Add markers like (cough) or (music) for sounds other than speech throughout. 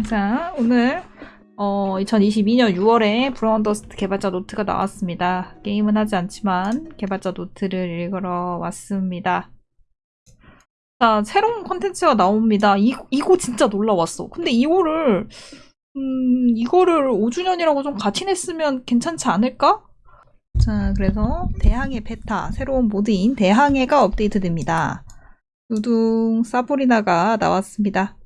자, 오늘 어, 2022년 6월에 브라운더스트 개발자 노트가 나왔습니다. 게임은 하지 않지만 개발자 노트를 읽으러 왔습니다. 자, 새로운 컨텐츠가 나옵니다. 이, 이거 진짜 놀라웠어. 근데 이거를, 음, 이거를 5주년이라고 좀 같이 냈으면 괜찮지 않을까? 자, 그래서 대항해 베타, 새로운 모드인 대항해가 업데이트됩니다. 누둥 사보리나가 나왔습니다.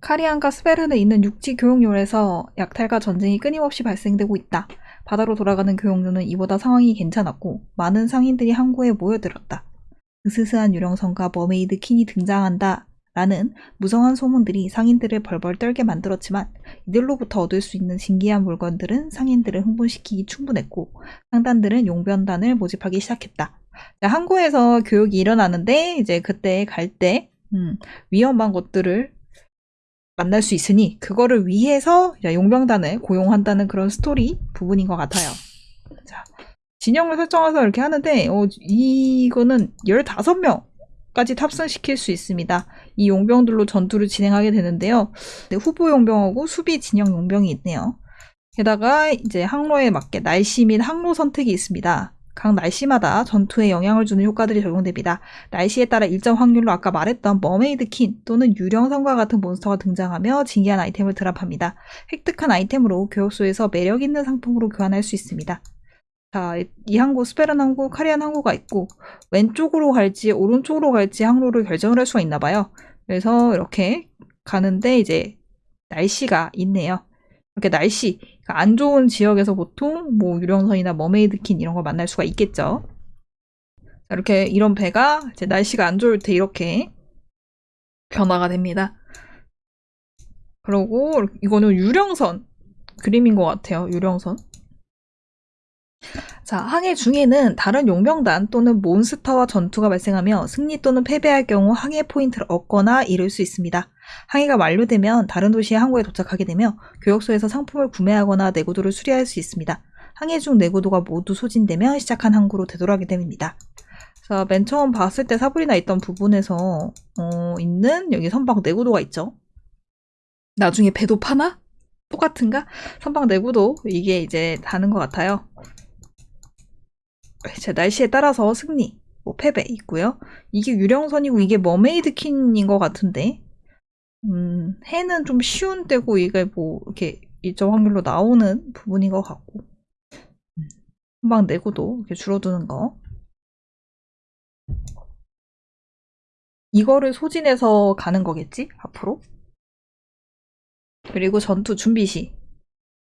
카리안과 스베른에 있는 육지 교역로에서 약탈과 전쟁이 끊임없이 발생되고 있다. 바다로 돌아가는 교역로는 이보다 상황이 괜찮았고 많은 상인들이 항구에 모여들었다. 으스스한 유령선과 mermaid queen이 등장한다. 라는 무성한 소문들이 상인들을 벌벌 떨게 만들었지만 이들로부터 얻을 수 있는 신기한 물건들은 상인들을 흥분시키기 충분했고 상단들은 용병단을 모집하기 시작했다. 자, 항구에서 교육이 일어나는데 이제 그때 갈때 음, 위험한 것들을 만날 수 있으니 그거를 위해서 용병단을 고용한다는 그런 스토리 부분인 것 같아요. 자, 진영을 설정해서 이렇게 하는데 어, 이거는 15명까지 탑승시킬 수 있습니다. 이 용병들로 전투를 진행하게 되는데요. 네, 후보 용병하고 수비 진영 용병이 있네요. 게다가 이제 항로에 맞게 날씨 및 항로 선택이 있습니다. 각 날씨마다 전투에 영향을 주는 효과들이 적용됩니다. 날씨에 따라 일정 확률로 아까 말했던 mermaid queen 또는 유령선과 같은 몬스터가 등장하며 진기한 아이템을 드랍합니다. 획득한 아이템으로 교역소에서 매력 있는 상품으로 교환할 수 있습니다. 자, 이 항구, 스베른 항구, 카리안 항구가 있고 왼쪽으로 갈지 오른쪽으로 갈지 항로를 결정을 할 수가 있나 봐요. 그래서 이렇게 가는데 이제 날씨가 있네요. 이렇게 날씨 그러니까 안 좋은 지역에서 보통 뭐 유령선이나 mermaid queen 이런 걸 만날 수가 있겠죠. 이렇게 이런 배가 이제 날씨가 안 좋을 때 이렇게 변화가 됩니다. 그리고 이거는 유령선 그림인 것 같아요. 유령선. 자, 항해 중에는 다른 용병단 또는 몬스터와 전투가 발생하며 승리 또는 패배할 경우 항해 포인트를 얻거나 잃을 수 있습니다. 항해가 완료되면 다른 도시의 항구에 도착하게 되며 교역소에서 상품을 구매하거나 내구도를 수리할 수 있습니다. 항해 중 내구도가 모두 소진되면 시작한 항구로 되돌아가게 됩니다. 자, 맨 처음 봤을 때 사불이나 있던 부분에서 어, 있는 여기 선박 내구도가 있죠. 나중에 배도 파나? 똑같은가? 선박 내구도 이게 이제 다는 것 같아요. 자, 날씨에 따라서 승리, 뭐 패배 있고요. 이게 유령선이고 이게 mermaid queen인 것 같은데 음, 해는 좀 쉬운 때고 이게 뭐 이렇게 일정 확률로 나오는 부분인 것 같고 금방 내고도 이렇게 줄어드는 거 이거를 소진해서 가는 거겠지 앞으로 그리고 전투 준비 시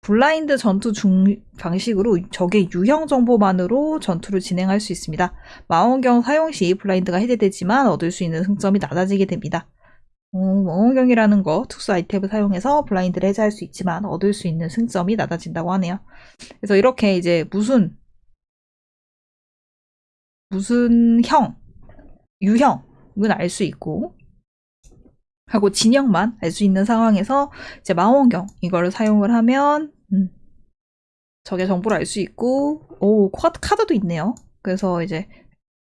블라인드 전투 중 방식으로 적의 유형 정보만으로 전투를 진행할 수 있습니다. 망원경 사용 시 블라인드가 해제되지만 얻을 수 있는 승점이 낮아지게 됩니다. 멍원경이라는 거 특수 아이템을 사용해서 블라인드를 해제할 수 있지만 얻을 수 있는 승점이 낮아진다고 하네요. 그래서 이렇게 이제 무슨 무슨 형, 유형은 알 수 있고 하고 진영만 알 수 있는 상황에서 이제 망원경 이거를 사용을 하면 음, 적의 정보를 알 수 있고 오 카드도 있네요. 그래서 이제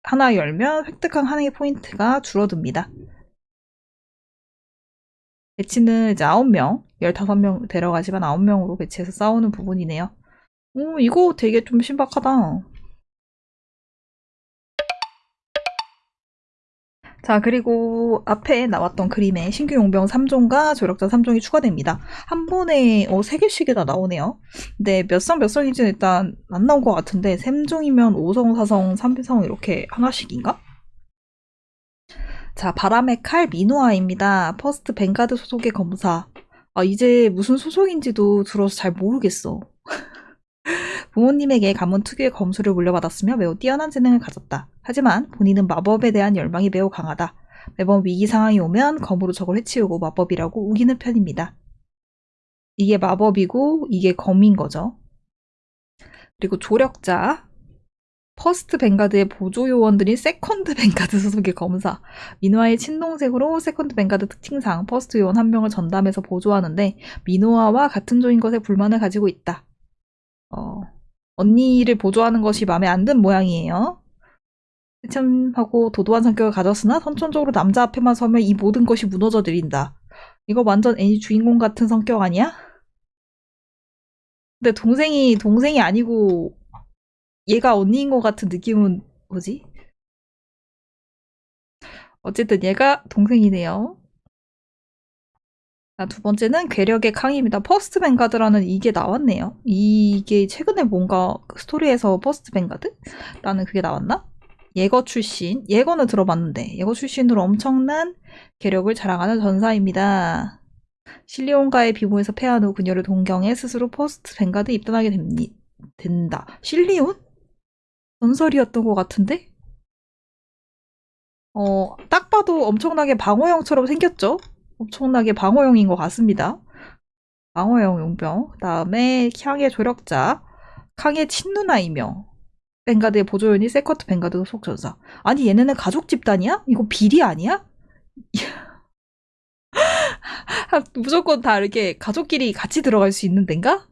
하나 열면 획득한 하나의 포인트가 줄어듭니다. 배치는 이제 9명, 15명 데려가지만 9명으로 배치해서 싸우는 부분이네요. 오, 이거 되게 좀 신박하다. 자, 그리고 앞에 나왔던 그림에 신규 용병 3종과 조력자 3종이 추가됩니다. 한 번에 어, 3개씩이나 나오네요. 근데 몇 성 몇 성인지는 일단 안 나온 것 같은데 3종이면 5성, 4성, 3성 이렇게 하나씩인가? 자, 바람의 칼 미노아입니다. 퍼스트 뱅가드 소속의 검사. 아, 이제 무슨 소속인지도 들어서 잘 모르겠어. (laughs) 부모님에게 가문 특유의 검술을 물려받았으며 매우 뛰어난 재능을 가졌다. 하지만 본인은 마법에 대한 열망이 매우 강하다. 매번 위기 상황이 오면 검으로 적을 해치우고 마법이라고 우기는 편입니다. 이게 마법이고 이게 검인 거죠. 그리고 조력자, 퍼스트 뱅가드의 보조 요원들인 세컨드 뱅가드 소속의 검사 미노아의 친동생으로 세컨드 뱅가드 특징상 퍼스트 요원 한 명을 전담해서 보조하는데 미노아와 같은 조인 것에 불만을 가지고 있다. 어, 언니를 보조하는 것이 마음에 안 든 모양이에요. 참하고 도도한 성격을 가졌으나 선천적으로 남자 앞에만 서면 이 모든 것이 무너져 내린다. 이거 완전 애니 주인공 같은 성격 아니야? 근데 동생이 동생이 아니고 얘가 언니인 것 같은 느낌은 뭐지? 어쨌든 얘가 동생이네요. 자, 두 번째는 괴력의 강입니다. 퍼스트 뱅가드라는 이게 나왔네요. 이게 최근에 뭔가 스토리에서 퍼스트 뱅가드? 라는 그게 나왔나? 예거 출신. 예거는 들어봤는데 예거 출신으로 엄청난 괴력을 자랑하는 전사입니다. 실리온과의 비무에서 패한 후 그녀를 동경해 스스로 퍼스트 뱅가드 입단하게 됩니, 된다. 실리온? 전설이었던 것 같은데? 어, 딱 봐도 엄청나게 방어형처럼 생겼죠? 엄청나게 방어형인 것 같습니다. 방어형 용병. 그 다음에 향의 조력자. 캉의 친누나이며 뱅가드의 보조연이 세커트 뱅가드 속전사. 아니 얘네는 가족 집단이야? 이거 비리 아니야? (laughs) 무조건 다 이렇게 가족끼리 같이 들어갈 수 있는 데인가?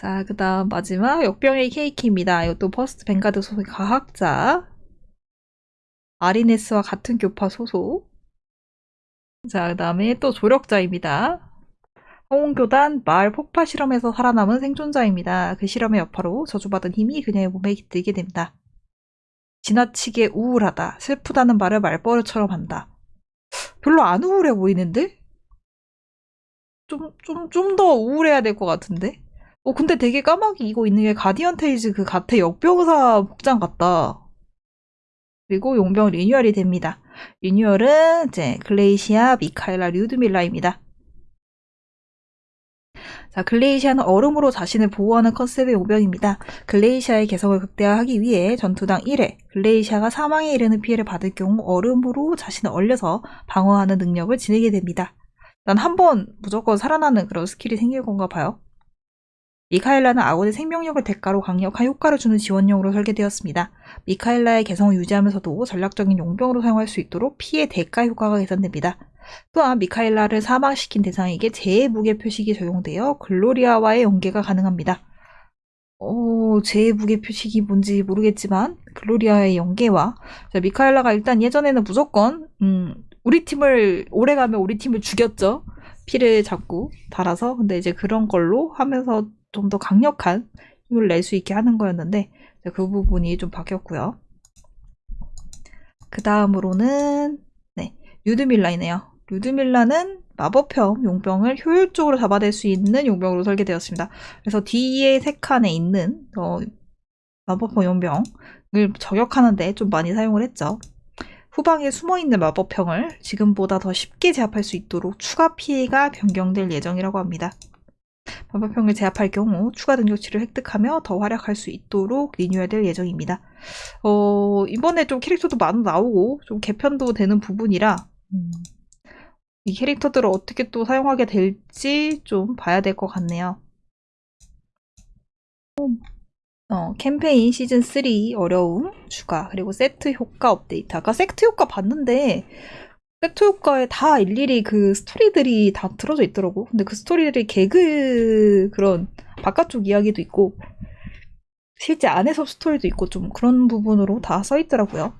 자, 그 다음 마지막 역병의 케이키입니다. 이것도 퍼스트 뱅가드 소속 과학자. 아리네스와 같은 교파 소속. 자, 그 다음에 또 조력자입니다. 홍교단 마을 폭파 실험에서 살아남은 생존자입니다. 그 실험의 여파로 저주받은 힘이 그녀의 몸에 깃들게 됩니다. 지나치게 우울하다, 슬프다는 말을 말버릇처럼 한다. 별로 안 우울해 보이는데? 좀, 좀, 좀 더 우울해야 될 것 같은데? 어, 근데 되게 까마귀 이거 있는 게 가디언 테이즈 그 같아 역병사 복장 같다. 그리고 용병 리뉴얼이 됩니다. 리뉴얼은 이제 글레이시아, 미카엘라, 류드밀라입니다. 자, 글레이시아는 얼음으로 자신을 보호하는 컨셉의 용병입니다. 글레이시아의 개성을 극대화하기 위해 전투당 1회, 글레이시아가 사망에 이르는 피해를 받을 경우 얼음으로 자신을 얼려서 방어하는 능력을 지니게 됩니다. 난 한 번 무조건 살아나는 그런 스킬이 생길 건가 봐요. 미카엘라는 아군의 생명력을 대가로 강력한 효과를 주는 지원용으로 설계되었습니다. 미카엘라의 개성을 유지하면서도 전략적인 용병으로 사용할 수 있도록 피해 대가 효과가 개선됩니다. 또한 미카엘라를 사망시킨 대상에게 죄의 무게 표식이 적용되어 글로리아와의 연계가 가능합니다. 어, 죄의 무게 표식이 뭔지 모르겠지만 글로리아의 연계와 자, 미카엘라가 일단 예전에는 무조건 음, 우리 팀을 오래 가면 우리 팀을 죽였죠. 피를 자꾸 달아서 근데 이제 그런 걸로 하면서 좀 더 강력한 힘을 낼 수 있게 하는 거였는데 그 부분이 좀 바뀌었고요. 그 다음으로는 네 류드밀라이네요. 류드밀라는 마법형 용병을 효율적으로 잡아낼 수 있는 용병으로 설계되었습니다. 그래서 뒤에 세 칸에 있는 어, 마법형 용병을 저격하는데 좀 많이 사용을 했죠. 후방에 숨어있는 마법형을 지금보다 더 쉽게 제압할 수 있도록 추가 피해가 변경될 예정이라고 합니다. 마법형을 제압할 경우 추가 능력치를 획득하며 더 활약할 수 있도록 리뉴얼될 예정입니다. 어, 이번에 좀 캐릭터도 많이 나오고 좀 개편도 되는 부분이라 음, 이 캐릭터들을 어떻게 또 사용하게 될지 좀 봐야 될 것 같네요. 어, 캠페인 시즌 3 어려움 추가 그리고 세트 효과 업데이트 아까 세트 효과 봤는데 세트 효과에 다 일일이 그 스토리들이 다 들어져 있더라고. 근데 그 스토리들이 개그 그런 바깥쪽 이야기도 있고 실제 안에서 스토리도 있고 좀 그런 부분으로 다 써있더라고요.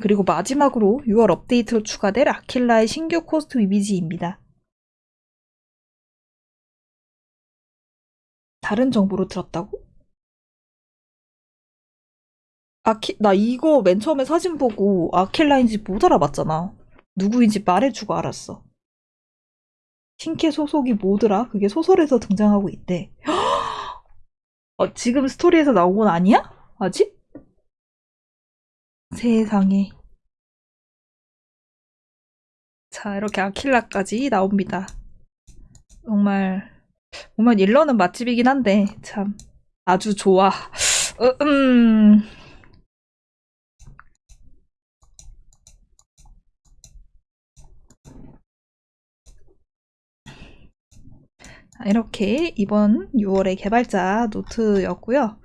그리고 마지막으로 6월 업데이트로 추가될 아킬라의 신규 코스튬 이미지입니다. 다른 정보로 들었다고? 아키, 나 이거 맨 처음에 사진 보고 아킬라인지 못 알아봤잖아. 누구인지 말해주고 알았어. 신캐 소속이 뭐더라? 그게 소설에서 등장하고 있대. (gasps) 어, 지금 스토리에서 나온 건 아니야? 아직? 세상에. 자, 이렇게 아킬라까지 나옵니다. 정말 보면 일러는 맛집이긴 한데 참 아주 좋아. 어, 음. 이렇게 이번 6월의 개발자 노트였고요.